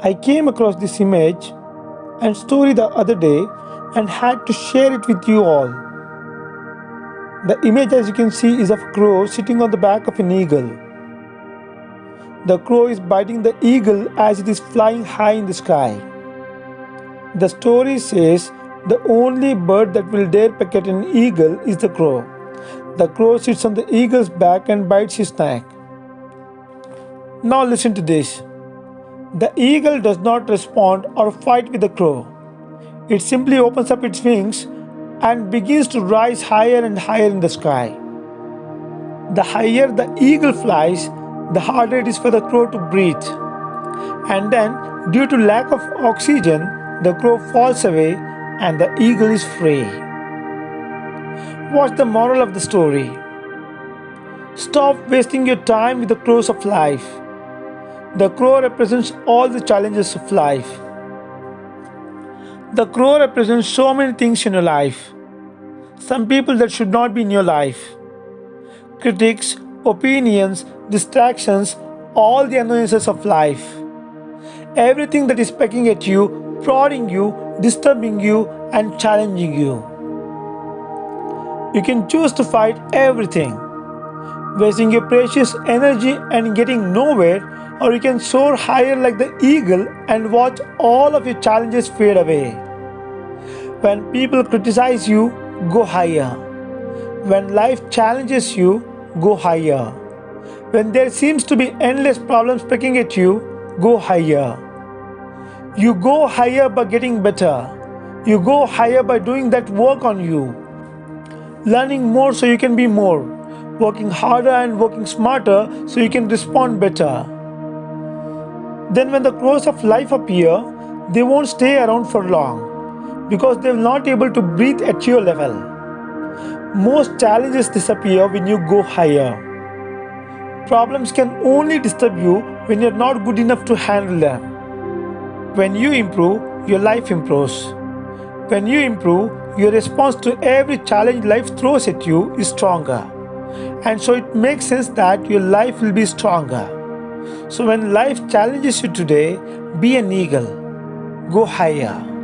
I came across this image and story the other day and had to share it with you all. The image, as you can see, is of a crow sitting on the back of an eagle. The crow is biting the eagle as it is flying high in the sky. The story says the only bird that will dare peck at an eagle is the crow. The crow sits on the eagle's back and bites his neck. Now listen to this. The eagle does not respond or fight with the crow. It simply opens up its wings and begins to rise higher and higher in the sky. The higher the eagle flies, the harder it is for the crow to breathe. And then, due to lack of oxygen, the crow falls away and the eagle is free. What's the moral of the story? Stop wasting your time with the crows of life. The crow represents all the challenges of life. The crow represents so many things in your life. Some people that should not be in your life. Critics, opinions, distractions, all the annoyances of life. Everything that is pecking at you, prodding you, disturbing you, and challenging you. You can choose to fight everything, wasting your precious energy and getting nowhere or you can soar higher like the eagle and watch all of your challenges fade away. When people criticize you, go higher. When life challenges you, go higher. When there seems to be endless problems picking at you, go higher. You go higher by getting better. You go higher by doing that work on you. Learning more so you can be more. Working harder and working smarter so you can respond better. Then when the crows of life appear, they won't stay around for long because they're not able to breathe at your level. Most challenges disappear when you go higher. Problems can only disturb you when you're not good enough to handle them. When you improve, your life improves. When you improve, your response to every challenge life throws at you is stronger. And so it makes sense that your life will be stronger. So when life challenges you today, be an eagle. Go higher.